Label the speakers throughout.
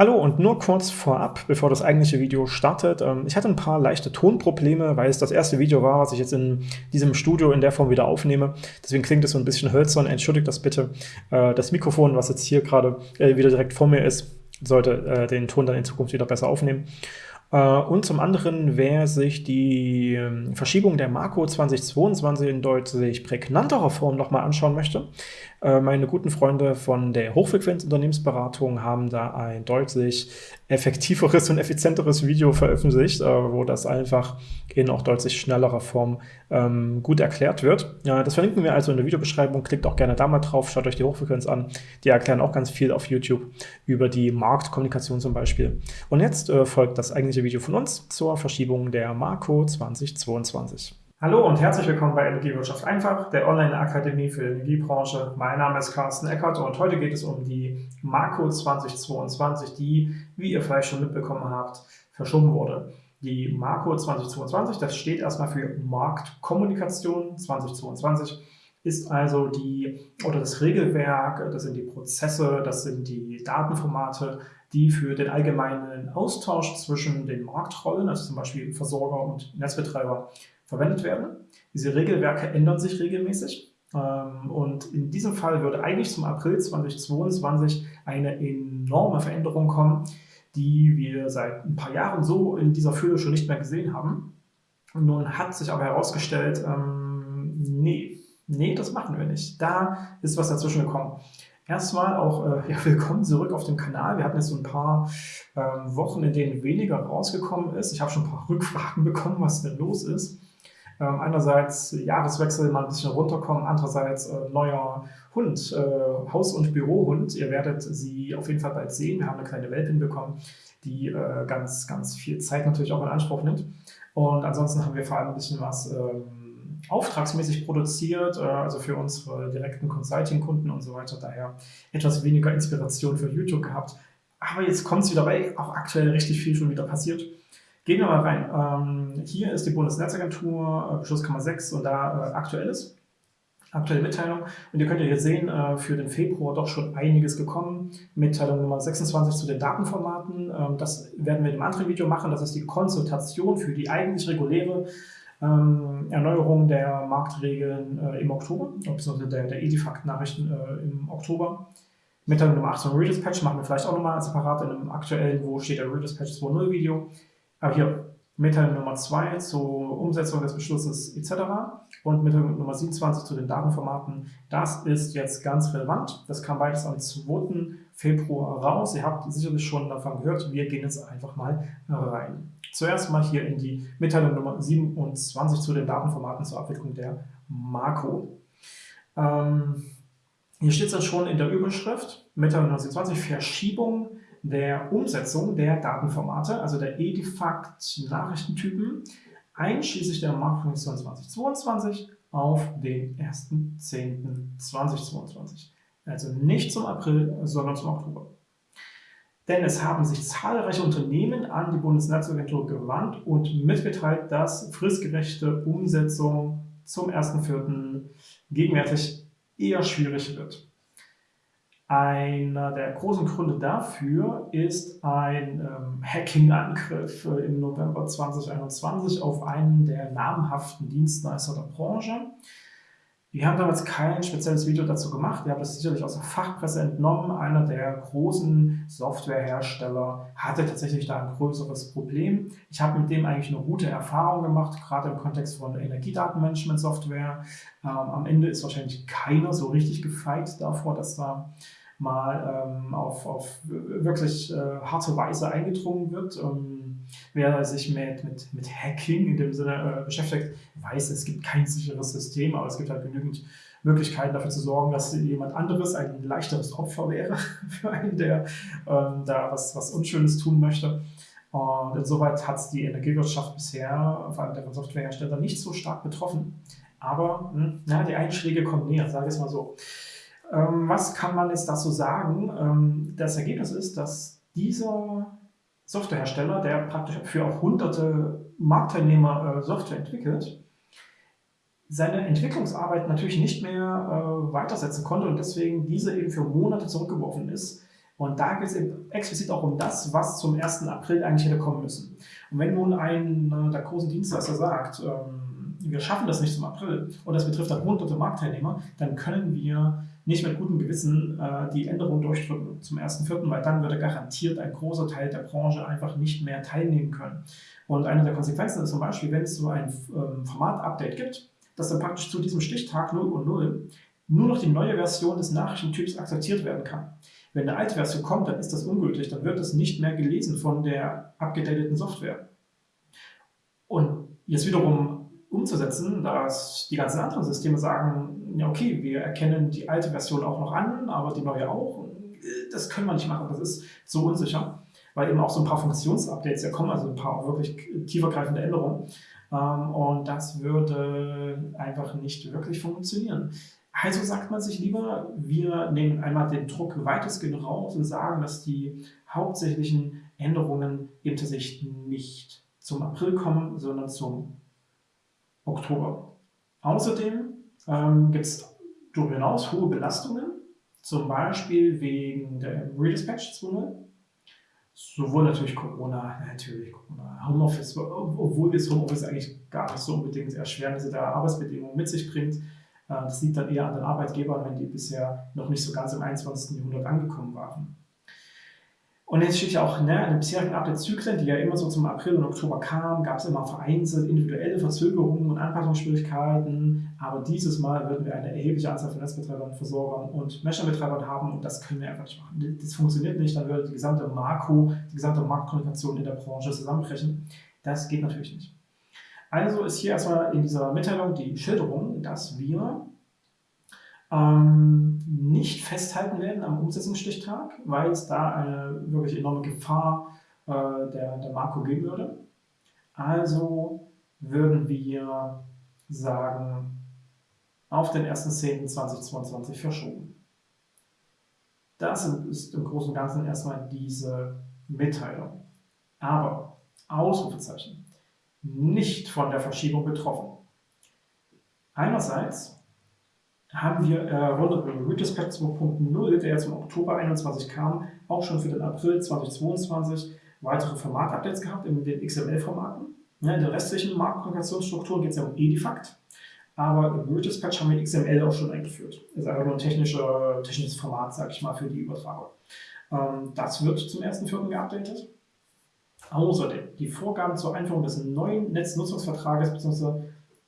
Speaker 1: Hallo und nur kurz vorab, bevor das eigentliche Video startet. Ähm, ich hatte ein paar leichte Tonprobleme, weil es das erste Video war, was ich jetzt in diesem Studio in der Form wieder aufnehme. Deswegen klingt es so ein bisschen hölzern. Entschuldigt das bitte. Äh, das Mikrofon, was jetzt hier gerade äh, wieder direkt vor mir ist, sollte äh, den Ton dann in Zukunft wieder besser aufnehmen. Und zum anderen, wer sich die ähm, Verschiebung der Marco 2022 in deutlich prägnanterer Form nochmal anschauen möchte, meine guten Freunde von der Hochfrequenz-Unternehmensberatung haben da ein deutlich effektiveres und effizienteres Video veröffentlicht, äh, wo das einfach in auch deutlich schnellerer Form ähm, gut erklärt wird. Das verlinken wir also in der Videobeschreibung. Klickt auch gerne da mal drauf, schaut euch die Hochfrequenz an. Die erklären auch ganz viel auf YouTube über die Marktkommunikation zum Beispiel. Und jetzt äh, folgt das eigentliche Video von uns zur Verschiebung der Marco 2022.
Speaker 2: Hallo und herzlich willkommen bei Energiewirtschaft einfach, der Online-Akademie für die Energiebranche. Mein Name ist Carsten Eckert und heute geht es um die Marco 2022, die, wie ihr vielleicht schon mitbekommen habt, verschoben wurde. Die Marco 2022, das steht erstmal für Marktkommunikation 2022, ist also die, oder das Regelwerk, das sind die Prozesse, das sind die Datenformate, die für den allgemeinen Austausch zwischen den Marktrollen, also zum Beispiel Versorger und Netzbetreiber, verwendet werden. Diese Regelwerke ändern sich regelmäßig. Ähm, und in diesem Fall würde eigentlich zum April 2022 eine enorme Veränderung kommen, die wir seit ein paar Jahren so in dieser Fülle schon nicht mehr gesehen haben. Nun hat sich aber herausgestellt, ähm, nee, nee, das machen wir nicht. Da ist was dazwischen gekommen. Erstmal auch äh, ja, willkommen zurück auf dem Kanal. Wir hatten jetzt so ein paar ähm, Wochen, in denen weniger rausgekommen ist. Ich habe schon ein paar Rückfragen bekommen, was denn los ist. Ähm, einerseits Jahreswechsel mal ein bisschen runterkommen, andererseits äh, neuer Hund, äh, Haus- und Bürohund. Ihr werdet sie auf jeden Fall bald sehen. Wir haben eine kleine Welpin bekommen, die äh, ganz, ganz viel Zeit natürlich auch in Anspruch nimmt. Und ansonsten haben wir vor allem ein bisschen was ähm, auftragsmäßig produziert, äh, also für unsere direkten Consulting-Kunden und so weiter. Daher etwas weniger Inspiration für YouTube gehabt. Aber jetzt kommt es wieder, weil auch aktuell richtig viel schon wieder passiert. Gehen wir mal rein. Ähm, hier ist die Bundesnetzagentur, äh, Beschlusskammer 6 und da äh, aktuelles, aktuelle Mitteilung. Und ihr könnt ja hier sehen, äh, für den Februar doch schon einiges gekommen. Mitteilung Nummer 26 zu den Datenformaten. Ähm, das werden wir in einem anderen Video machen. Das ist die Konsultation für die eigentlich reguläre ähm, Erneuerung der Marktregeln äh, im Oktober, beziehungsweise der, der Edifact-Nachrichten äh, im Oktober. Mitteilung Nummer 8 zum Redispatch machen wir vielleicht auch nochmal separat in einem aktuellen, wo steht der Redispatch 2.0 Video. Aber hier Mitteilung Nummer 2 zur Umsetzung des Beschlusses etc. und Mitteilung Nummer 27 zu den Datenformaten. Das ist jetzt ganz relevant. Das kam beides am 2. Februar raus. Ihr habt sicherlich schon davon gehört. Wir gehen jetzt einfach mal rein. Zuerst mal hier in die Mitteilung Nummer 27 zu den Datenformaten zur Abwicklung der Makro. Ähm, hier steht es dann schon in der Überschrift, Mitteilung Nummer 27, Verschiebung der Umsetzung der Datenformate, also der Edifact-Nachrichtentypen, einschließlich der Marktfunktion 2022 auf den 1.10.2022. Also nicht zum April, sondern zum Oktober. Denn es haben sich zahlreiche Unternehmen an die Bundesnetzagentur gewandt und mitgeteilt, dass fristgerechte Umsetzung zum 1.4. gegenwärtig eher schwierig wird. Einer der großen Gründe dafür ist ein ähm, Hacking-Angriff äh, im November 2021 auf einen der namhaften Dienstleister der Branche. Wir haben damals kein spezielles Video dazu gemacht. Wir haben das sicherlich aus der Fachpresse entnommen. Einer der großen Softwarehersteller hatte tatsächlich da ein größeres Problem. Ich habe mit dem eigentlich eine gute Erfahrung gemacht, gerade im Kontext von Energiedatenmanagement-Software. Ähm, am Ende ist wahrscheinlich keiner so richtig gefeit davor, dass da mal ähm, auf, auf wirklich äh, harte Weise eingedrungen wird. Ähm, wer sich mit, mit, mit Hacking in dem Sinne äh, beschäftigt, weiß, es gibt kein sicheres System, aber es gibt halt genügend Möglichkeiten dafür zu sorgen, dass jemand anderes ein leichteres Opfer wäre für einen, der ähm, da was, was Unschönes tun möchte. Und insoweit hat es die Energiewirtschaft bisher, vor allem der Softwarehersteller, nicht so stark betroffen. Aber hm, na, die Einschläge kommen näher, sage ich es mal so. Ähm, was kann man jetzt dazu sagen? Ähm, das Ergebnis ist, dass dieser Softwarehersteller, der praktisch für auch hunderte Marktteilnehmer äh, Software entwickelt, seine Entwicklungsarbeit natürlich nicht mehr äh, weitersetzen konnte und deswegen diese eben für Monate zurückgeworfen ist Und da geht es explizit auch um das, was zum 1. April eigentlich hätte kommen müssen. Und wenn nun ein der großen Dienstleister sagt, ähm, wir schaffen das nicht zum April und das betrifft dann hunderte Marktteilnehmer, dann können wir nicht mit gutem Gewissen äh, die Änderung durchdrücken zum 1.4., weil dann würde garantiert ein großer Teil der Branche einfach nicht mehr teilnehmen können. Und eine der Konsequenzen ist zum Beispiel, wenn es so ein ähm, Format-Update gibt, dass dann praktisch zu diesem Stichtag 0 und 0 nur noch die neue Version des Nachrichtentyps akzeptiert werden kann. Wenn eine alte Version kommt, dann ist das ungültig, dann wird es nicht mehr gelesen von der abgedateten Software. Und jetzt wiederum umzusetzen, dass die ganzen anderen Systeme sagen, ja okay, wir erkennen die alte Version auch noch an, aber die neue auch, das können wir nicht machen, das ist so unsicher, weil eben auch so ein paar Funktionsupdates ja kommen, also ein paar wirklich tiefergreifende Änderungen. Ähm, und das würde einfach nicht wirklich funktionieren. Also sagt man sich lieber, wir nehmen einmal den Druck weitestgehend raus und sagen, dass die hauptsächlichen Änderungen eben tatsächlich nicht zum April kommen, sondern zum Oktober. Außerdem ähm, gibt es darüber hinaus hohe Belastungen, zum Beispiel wegen der Redispatch 2.0. Sowohl natürlich Corona, natürlich Corona, Homeoffice, obwohl das Homeoffice eigentlich gar nicht so unbedingt Erschwernisse der Arbeitsbedingungen mit sich bringt. Äh, das liegt dann eher an den Arbeitgebern, wenn die bisher noch nicht so ganz im 21. Jahrhundert angekommen waren. Und jetzt steht ja auch, ne, in den bisherigen Update-Zyklen, die ja immer so zum April und Oktober kamen, gab es immer vereinzelt individuelle Verzögerungen und Anpassungsschwierigkeiten. Aber dieses Mal würden wir eine erhebliche Anzahl von Netzbetreibern, Versorgern und Mesher-Betreibern haben und das können wir einfach nicht machen. Das funktioniert nicht, dann würde die gesamte Marco, die gesamte Marktkommunikation in der Branche zusammenbrechen. Das geht natürlich nicht. Also ist hier erstmal in dieser Mitteilung die Schilderung, dass wir ähm, nicht festhalten werden am Umsetzungsstichtag, weil es da eine wirklich enorme Gefahr äh, der, der Marco geben würde. Also würden wir sagen, auf den 1.10.2022 verschoben. Das ist im Großen und Ganzen erstmal diese Mitteilung. Aber, Ausrufezeichen, nicht von der Verschiebung betroffen. Einerseits haben wir äh, Redispatch 2.0, der jetzt im Oktober 21 kam, auch schon für den April 2022 weitere Formatupdates gehabt in den XML-Formaten. Ja, in der restlichen Marktkommunikationsstruktur geht es ja um Edifact, aber im Redispatch haben wir XML auch schon eingeführt. Das ist einfach nur ein technischer, technisches Format, sage ich mal, für die Übertragung. Ähm, das wird zum 1.4. geupdatet. Außerdem die Vorgaben zur Einführung des neuen Netznutzungsvertrages bzw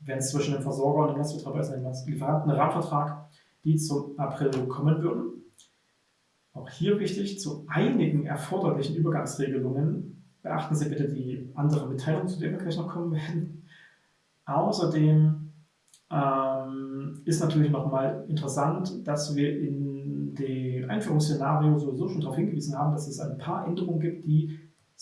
Speaker 2: wenn es zwischen dem Versorger und dem Netzbetreiber ist, ein Lieferanten, einen Rahmenvertrag, die zum April kommen würden. Auch hier wichtig, zu einigen erforderlichen Übergangsregelungen beachten Sie bitte die andere Mitteilung, zu der wir gleich noch kommen werden. Außerdem ähm, ist natürlich nochmal interessant, dass wir in dem Einführungsszenario sowieso schon darauf hingewiesen haben, dass es ein paar Änderungen gibt, die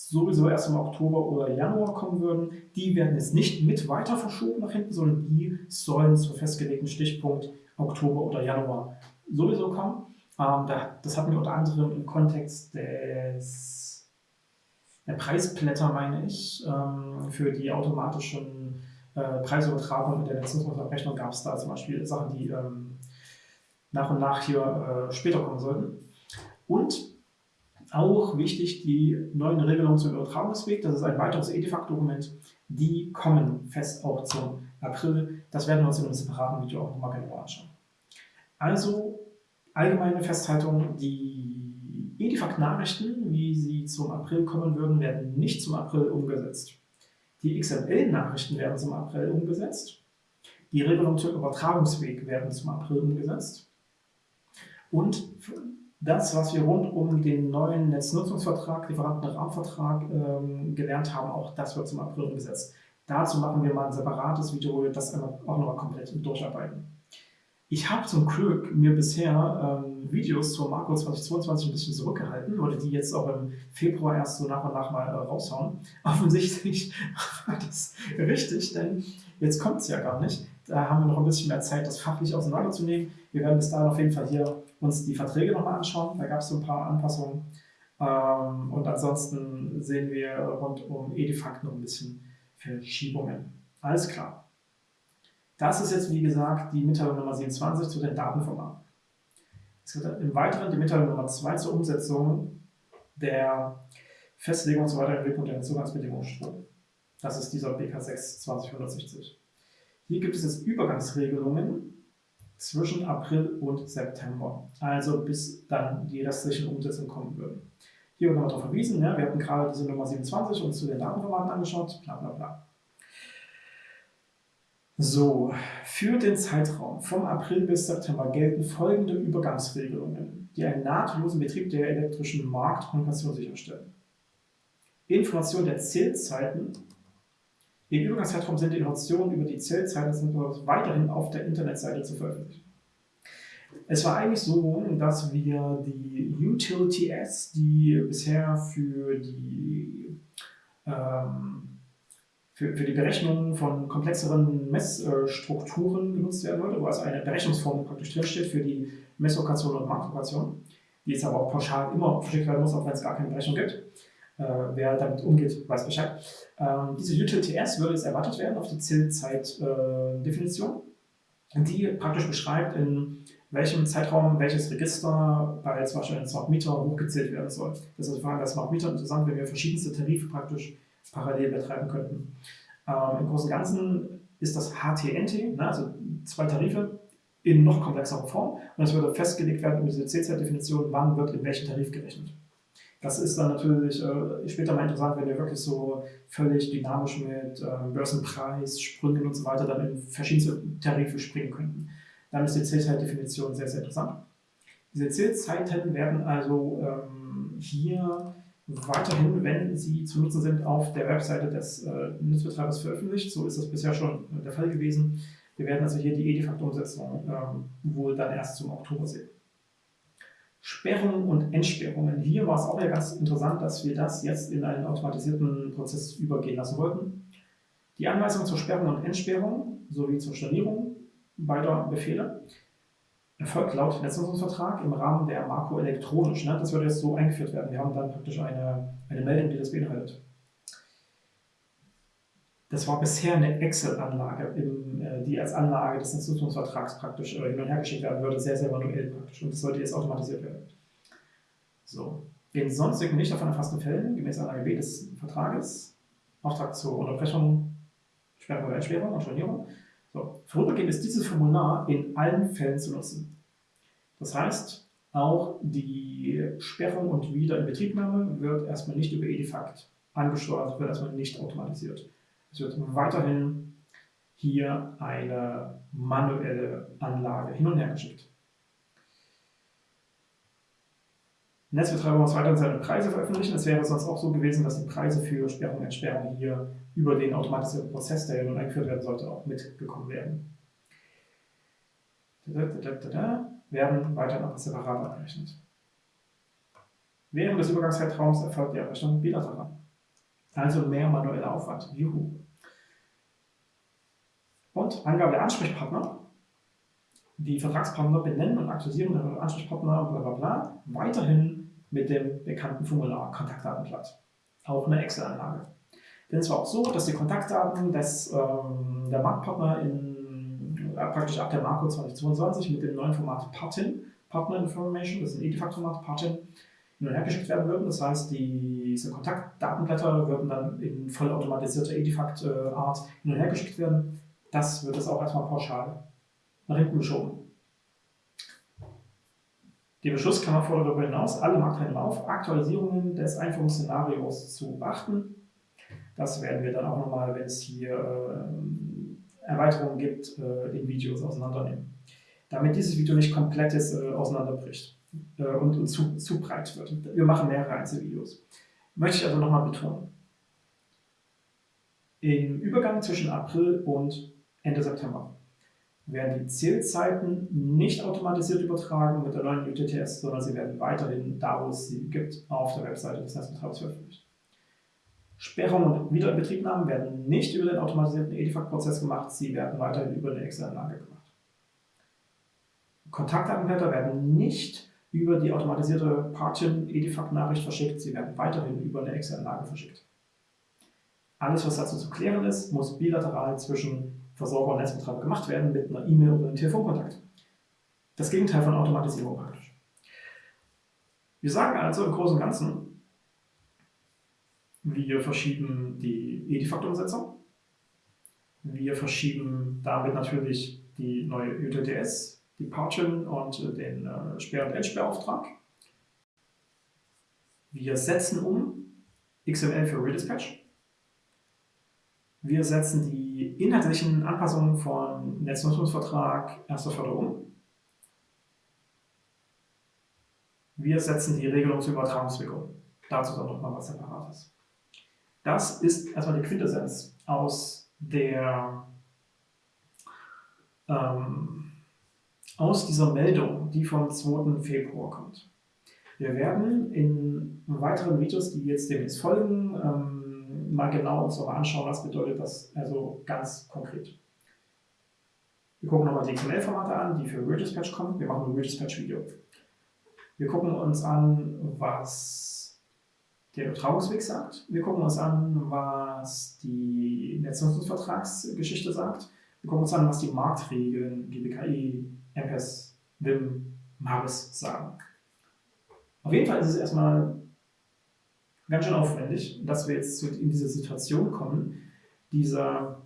Speaker 2: sowieso erst im Oktober oder Januar kommen würden, die werden jetzt nicht mit weiter verschoben nach hinten, sondern die sollen zum festgelegten Stichpunkt Oktober oder Januar sowieso kommen. Ähm, das hatten wir unter anderem im Kontext des, der Preisblätter, meine ich, ähm, für die automatischen äh, Preisübertragungen in der Leistungsverrechnung gab es da zum Beispiel Sachen, die ähm, nach und nach hier äh, später kommen sollten. Und auch wichtig die neuen Regelungen zum Übertragungsweg. Das ist ein weiteres EDIFACT-Dokument. Die kommen fest auch zum April. Das werden wir uns in einem separaten Video auch nochmal genauer anschauen. Also allgemeine Festhaltung, die EDIFACT-Nachrichten, wie sie zum April kommen würden, werden nicht zum April umgesetzt. Die XML-Nachrichten werden zum April umgesetzt. Die Regelungen zum Übertragungsweg werden zum April umgesetzt. Und das, was wir rund um den neuen Netznutzungsvertrag, Lieferantenrahmenvertrag ähm, gelernt haben, auch das wird zum April umgesetzt. Dazu machen wir mal ein separates Video, wo wir das auch nochmal komplett durcharbeiten. Ich habe zum Glück mir bisher ähm, Videos zur Marco 2022 ein bisschen zurückgehalten, wollte die jetzt auch im Februar erst so nach und nach mal äh, raushauen. Offensichtlich war das richtig, denn jetzt kommt es ja gar nicht. Da haben wir noch ein bisschen mehr Zeit, das fachlich auseinanderzunehmen. Wir werden bis dahin auf jeden Fall hier uns die Verträge nochmal anschauen. Da gab es so ein paar Anpassungen. Ähm, und ansonsten sehen wir rund um Edifact noch ein bisschen Verschiebungen. Alles klar. Das ist jetzt, wie gesagt, die Mitteilung Nummer 27 zu den Datenformaten. Es wird im Weiteren die Mitteilung Nummer 2 zur Umsetzung der Festlegung zur Weiterentwicklung der Zugangsbedingungen. Das ist dieser BK6 2060. Hier gibt es jetzt Übergangsregelungen zwischen April und September, also bis dann die restlichen Umsetzungen kommen würden. Hier wird nochmal darauf verwiesen, ja, wir hatten gerade diese Nummer 27 uns zu den Datenformaten angeschaut, bla bla bla. So, für den Zeitraum vom April bis September gelten folgende Übergangsregelungen, die einen nahtlosen Betrieb der elektrischen Marktkommunikation sicherstellen. Information der Zählzeiten. Im Übergangszeitraum sind die Informationen über die Zählzeiten weiterhin auf der Internetseite zu veröffentlichen. Es war eigentlich so, dass wir die Utility-S, die bisher für die ähm, für, für die Berechnung von komplexeren Messstrukturen genutzt werden würde, wo also eine Berechnungsformel praktisch drinsteht für die Messlokation und Marktlokation, die jetzt aber auch pauschal immer verschickt werden muss, auch wenn es gar keine Berechnung gibt. Äh, wer damit umgeht, weiß Bescheid. Ähm, diese UTLTS würde jetzt erwartet werden auf die Zählzeitdefinition, äh, die praktisch beschreibt, in welchem Zeitraum welches Register bei zum Beispiel einem Smart Meter hochgezählt werden soll. Das ist vor allem bei Smart Meter interessant, wenn wir verschiedenste Tarife praktisch parallel betreiben könnten. Ähm, Im Großen und Ganzen ist das HTNT, ne, also zwei Tarife, in noch komplexerer Form und es würde festgelegt werden über diese CZ-Definition, wann wird in welchem Tarif gerechnet. Das ist dann natürlich äh, später mal interessant, wenn wir wirklich so völlig dynamisch mit äh, Börsenpreis, Sprüngen und so weiter dann in verschiedene Tarife springen könnten. Dann ist die Zählzeitdefinition sehr, sehr interessant. Diese Zählzeiten werden also ähm, hier weiterhin, wenn sie zu nutzen sind, auf der Webseite des äh, Netzbetreibers veröffentlicht. So ist das bisher schon der Fall gewesen. Wir werden also hier die Edifakt-Umsetzung ähm, wohl dann erst zum Oktober sehen. Sperrungen und Entsperrungen. Hier war es auch ja ganz interessant, dass wir das jetzt in einen automatisierten Prozess übergehen lassen wollten. Die Anweisung zur Sperrung und Entsperrung sowie zur Stornierung beider Befehle erfolgt laut Netznutzungsvertrag im Rahmen der Marco elektronisch. Ne? Das würde jetzt so eingeführt werden. Wir haben dann praktisch eine, eine Meldung, die das beinhaltet. Das war bisher eine Excel-Anlage, äh, die als Anlage des Netznutzungsvertrags praktisch äh, hin und her geschickt werden würde, sehr, sehr manuell praktisch. Und das sollte jetzt automatisiert werden. So. In sonstigen nicht davon erfassten Fällen, gemäß Anlage B des Vertrages, Auftrag zur Unterbrechung, Sperrung oder Entsperrung und Stornierung, so, vorübergehend ist dieses Formular in allen Fällen zu nutzen. Das heißt, auch die Sperrung und Wiederinbetriebnahme wird erstmal nicht über Edifact angesteuert, wird erstmal nicht automatisiert. Es wird weiterhin hier eine manuelle Anlage hin und her geschickt. Netzbetreiber muss weiterhin seine Preise veröffentlichen. Es wäre sonst auch so gewesen, dass die Preise für Sperrung und Entsperrung hier über den automatisierten Prozess, der nun eingeführt werden sollte, auch mitgekommen wären. Da, da, da, werden weiterhin auch separat abgerechnet. Während des Übergangszeitraums erfolgt die Abrechnung bilateral. Also mehr manueller Aufwand. Juhu. Und Angabe der Ansprechpartner. Die Vertragspartner benennen und aktualisieren ihre Ansprechpartner, bla bla bla, weiterhin mit dem bekannten Formular Kontaktdatenblatt. Auch eine Excel-Anlage. Denn es war auch so, dass die Kontaktdaten des, ähm, der Marktpartner in, äh, praktisch ab der Marco 2022 mit dem neuen Format Partin, Partner Information, das ist ein Edifact-Format, Partin, hin und her geschickt werden würden. Das heißt, diese Kontaktdatenblätter würden dann in vollautomatisierter Edifact-Art hin und her geschickt werden. Das wird es auch erstmal pauschal nach hinten geschoben. Die Beschlusskammer fordert darüber hinaus alle Marktteilnehmer auf, Aktualisierungen des Einführungsszenarios zu beachten das werden wir dann auch nochmal, wenn es hier äh, Erweiterungen gibt, äh, in Videos auseinandernehmen. Damit dieses Video nicht komplett ist, äh, auseinanderbricht äh, und, und zu, zu breit wird. Wir machen mehrere Einzelvideos. Möchte ich also nochmal betonen. Im Übergang zwischen April und Ende September werden die Zählzeiten nicht automatisiert übertragen mit der neuen UTTS, sondern sie werden weiterhin da, wo es sie gibt, auf der Webseite des Netzbetreibers veröffentlicht. Sperrung und Wiederinbetriebnahmen werden nicht über den automatisierten Edifact-Prozess gemacht, sie werden weiterhin über eine Excel-Anlage gemacht. Kontaktdatenblätter werden nicht über die automatisierte Partin-Edifact-Nachricht verschickt, sie werden weiterhin über eine Excel-Anlage verschickt. Alles, was dazu zu klären ist, muss bilateral zwischen Versorger und Netzbetreiber gemacht werden mit einer E-Mail oder einem Telefonkontakt. Das Gegenteil von Automatisierung praktisch. Wir sagen also im Großen und Ganzen, wir verschieben die Edifakt-Umsetzung, wir verschieben damit natürlich die neue UTTS, die Parchin und den äh, Sperr- und Endsperrauftrag. Wir setzen um XML für Redispatch. Wir setzen die inhaltlichen Anpassungen von Netznutzungsvertrag erster Förderung. Wir setzen die Regelung zur Übertragungswirkung. Dazu dann nochmal was Separates. Das ist erstmal die Quintessenz aus der ähm, aus dieser Meldung, die vom 2. Februar kommt. Wir werden in weiteren Videos, die jetzt demnächst folgen, ähm, mal genau uns nochmal anschauen, was bedeutet das also ganz konkret. Wir gucken nochmal die XML-Formate an, die für Redispatch kommen. Wir machen ein Redispatch-Video. Wir gucken uns an, was der Übertragungsweg sagt. Wir gucken uns an, was die Netznutzungsvertragsgeschichte sagt. Wir gucken uns an, was die Marktregeln, GBKI, MPES, WIM, MARIS sagen. Auf jeden Fall ist es erstmal ganz schön aufwendig, dass wir jetzt in diese Situation kommen, diese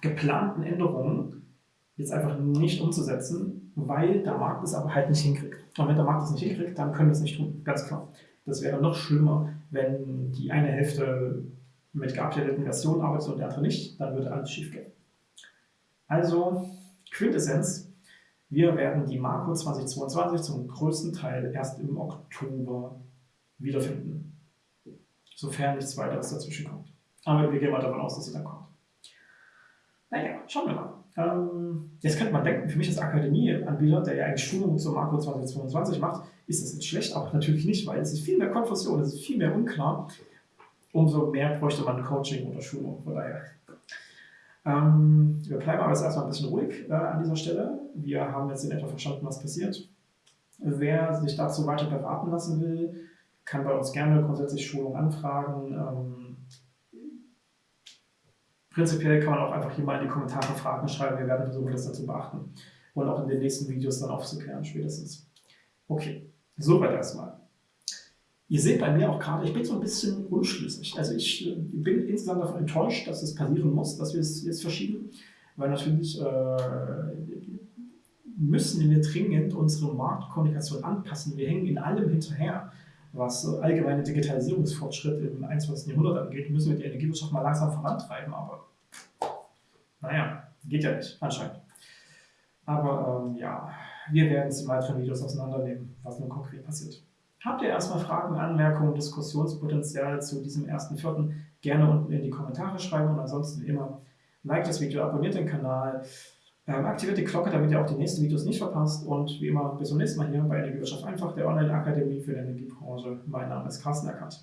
Speaker 2: geplanten Änderungen jetzt einfach nicht umzusetzen, weil der Markt es aber halt nicht hinkriegt. Und wenn der Markt es nicht hinkriegt, dann können wir es nicht tun, ganz klar. Das wäre noch schlimmer, wenn die eine Hälfte mit geupdateten Versionen arbeitet und der andere nicht, dann würde alles schief gehen. Also, Quintessenz, wir werden die Marco 2022 zum größten Teil erst im Oktober wiederfinden, sofern nichts weiteres dazwischen kommt. Aber wir gehen mal davon aus, dass sie dann kommt. Naja, schauen wir mal. Ähm, jetzt könnte man denken, für mich als Akademieanbieter, der ja eigentlich Schulungen zur Marco 2022 macht, ist das jetzt schlecht, aber natürlich nicht, weil es ist viel mehr Konfusion, es ist viel mehr unklar. Umso mehr bräuchte man Coaching oder Schulung. Von daher ähm, wir bleiben aber jetzt erstmal ein bisschen ruhig äh, an dieser Stelle. Wir haben jetzt in etwa verstanden, was passiert. Wer sich dazu weiter beraten lassen will, kann bei uns gerne grundsätzlich Schulung anfragen. Ähm, prinzipiell kann man auch einfach hier mal in die Kommentare Fragen schreiben. Wir werden versuchen, das dazu beachten und auch in den nächsten Videos dann aufzuklären spätestens. Okay, soweit erstmal. Ihr seht bei mir auch gerade, ich bin so ein bisschen unschlüssig. Also ich äh, bin insgesamt davon enttäuscht, dass es passieren muss, dass wir es jetzt verschieben, weil natürlich äh, müssen wir dringend unsere Marktkommunikation anpassen. Wir hängen in allem hinterher, was allgemeine Digitalisierungsfortschritt im 21. Jahrhundert angeht, müssen wir die Energiewirtschaft mal langsam vorantreiben, aber naja, geht ja nicht, anscheinend. Aber ähm, ja, wir werden es in weiteren Videos auseinandernehmen, was nun konkret passiert. Habt ihr erstmal Fragen, Anmerkungen, Diskussionspotenzial zu diesem ersten Vierten, gerne unten in die Kommentare schreiben und ansonsten immer like das Video, abonniert den Kanal, ähm, aktiviert die Glocke, damit ihr auch die nächsten Videos nicht verpasst und wie immer bis zum nächsten Mal hier bei Energiewirtschaft einfach, der Online-Akademie für die Energiebranche. Mein Name ist Carsten Eckert.